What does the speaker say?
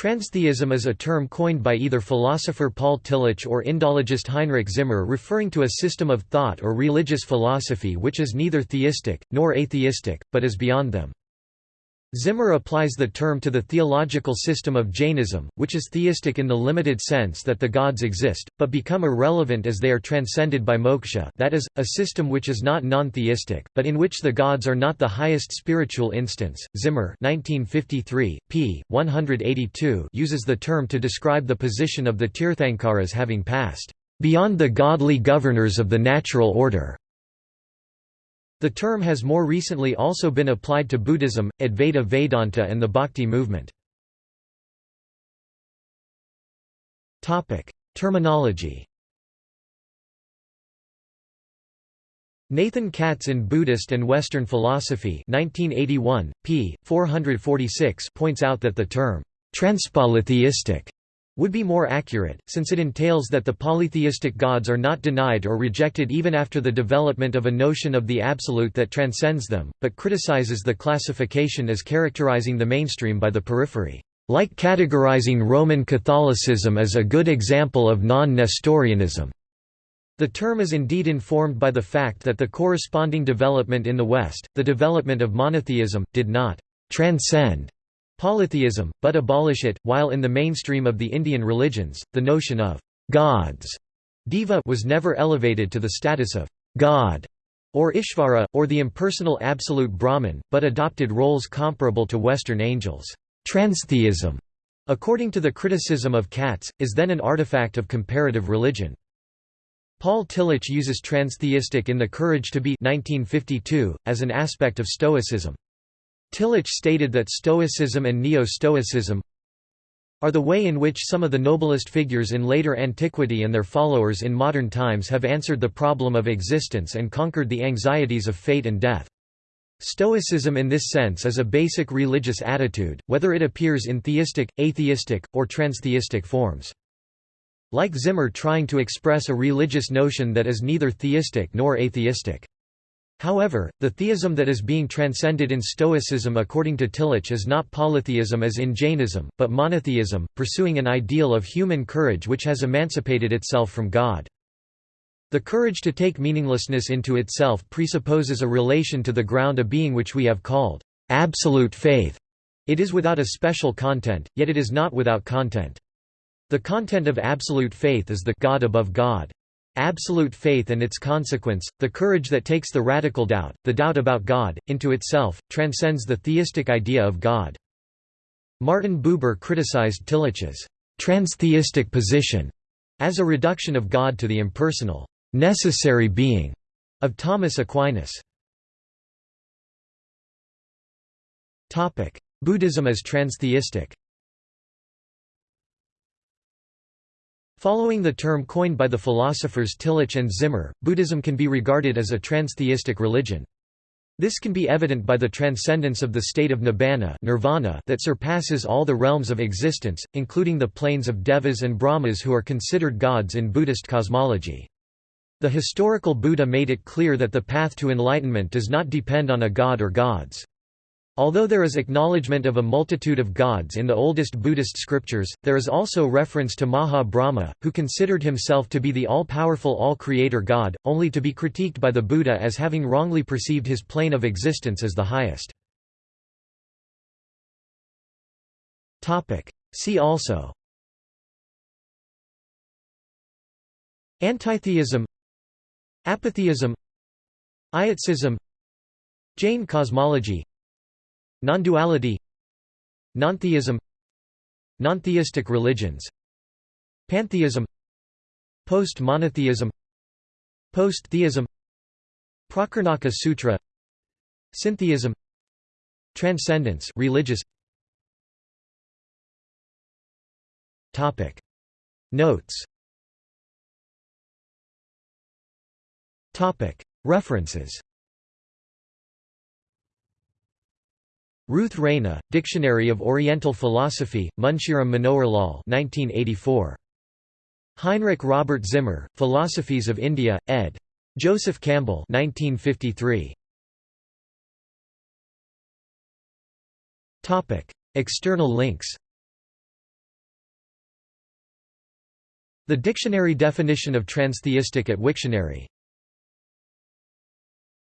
Transtheism is a term coined by either philosopher Paul Tillich or Indologist Heinrich Zimmer referring to a system of thought or religious philosophy which is neither theistic, nor atheistic, but is beyond them. Zimmer applies the term to the theological system of Jainism, which is theistic in the limited sense that the gods exist, but become irrelevant as they are transcended by moksha that is, a system which is not non-theistic, but in which the gods are not the highest spiritual instance. Zimmer 1953, p. 182 uses the term to describe the position of the Tirthankaras having passed, "...beyond the godly governors of the natural order." The term has more recently also been applied to Buddhism, Advaita Vedanta and the Bhakti movement. Terminology Nathan Katz in Buddhist and Western Philosophy 1981, p. 446 points out that the term, transpolytheistic would be more accurate, since it entails that the polytheistic gods are not denied or rejected even after the development of a notion of the absolute that transcends them, but criticizes the classification as characterizing the mainstream by the periphery, like categorizing Roman Catholicism as a good example of non-Nestorianism. The term is indeed informed by the fact that the corresponding development in the West, the development of monotheism, did not transcend polytheism, but abolish it, while in the mainstream of the Indian religions, the notion of gods Deva was never elevated to the status of God or Ishvara, or the impersonal absolute Brahman, but adopted roles comparable to Western angels. Transtheism, according to the criticism of Katz, is then an artifact of comparative religion. Paul Tillich uses transtheistic in The Courage to Be 1952, as an aspect of Stoicism. Tillich stated that Stoicism and Neo-Stoicism are the way in which some of the noblest figures in later antiquity and their followers in modern times have answered the problem of existence and conquered the anxieties of fate and death. Stoicism in this sense is a basic religious attitude, whether it appears in theistic, atheistic, or transtheistic forms. Like Zimmer trying to express a religious notion that is neither theistic nor atheistic. However, the theism that is being transcended in Stoicism according to Tillich is not polytheism as in Jainism, but monotheism, pursuing an ideal of human courage which has emancipated itself from God. The courage to take meaninglessness into itself presupposes a relation to the ground of being which we have called absolute faith. It is without a special content, yet it is not without content. The content of absolute faith is the God above God. Absolute faith and its consequence, the courage that takes the radical doubt, the doubt about God, into itself, transcends the theistic idea of God. Martin Buber criticized Tillich's transtheistic position as a reduction of God to the impersonal, necessary being of Thomas Aquinas. Buddhism as transtheistic Following the term coined by the philosophers Tillich and Zimmer, Buddhism can be regarded as a transtheistic religion. This can be evident by the transcendence of the state of nibbana nirvana that surpasses all the realms of existence, including the planes of devas and brahmas who are considered gods in Buddhist cosmology. The historical Buddha made it clear that the path to enlightenment does not depend on a god or gods. Although there is acknowledgement of a multitude of gods in the oldest Buddhist scriptures, there is also reference to Maha Brahma, who considered himself to be the all-powerful all-creator God, only to be critiqued by the Buddha as having wrongly perceived his plane of existence as the highest. See also Antitheism Apatheism Ietsism Jain cosmology Non-duality. Nontheism. Nontheistic religions. Pantheism. Post-monotheism. Post-theism. Prakarnaka Sutra. Syntheism. Transcendence religious. Topic. Notes. Topic. References Ruth Reyna, Dictionary of Oriental Philosophy, Munshiram Manoharlal, 1984. Heinrich Robert Zimmer, Philosophies of India, ed. Joseph Campbell 1953. External links The Dictionary Definition of Transtheistic at Wiktionary